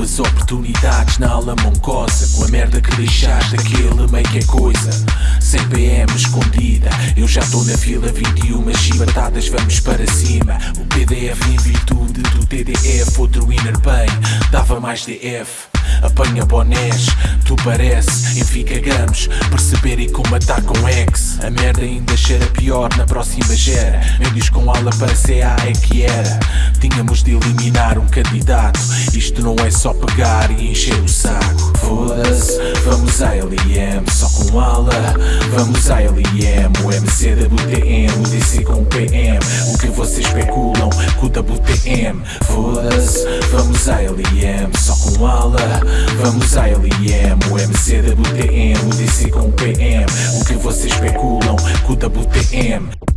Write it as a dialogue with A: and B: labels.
A: Duas oportunidades na ala moncosa Com a merda que deixaste aquele meio que é coisa. Sem PM escondida Eu já estou na fila 21 chibatadas vamos para cima. O PDF em virtude do TDF Outro inner pain dava mais DF Apanha bonés, tu parece, enficagamos Perceber e combatar com ex A merda ainda cheira pior na próxima gera. Médios com ala para CA é que era. Tínhamos de eliminar um candidato. Isto não é só pegar e encher o saco Foda-se, vamos à LIM Só com ala, vamos à LIM O MC da BTM, o DC com o PM O que vocês especulam com o WTM Foda-se, vamos à LIM Só com ala, vamos à LIM O MC da BTM, o DC com o PM O que vocês especulam com o WTM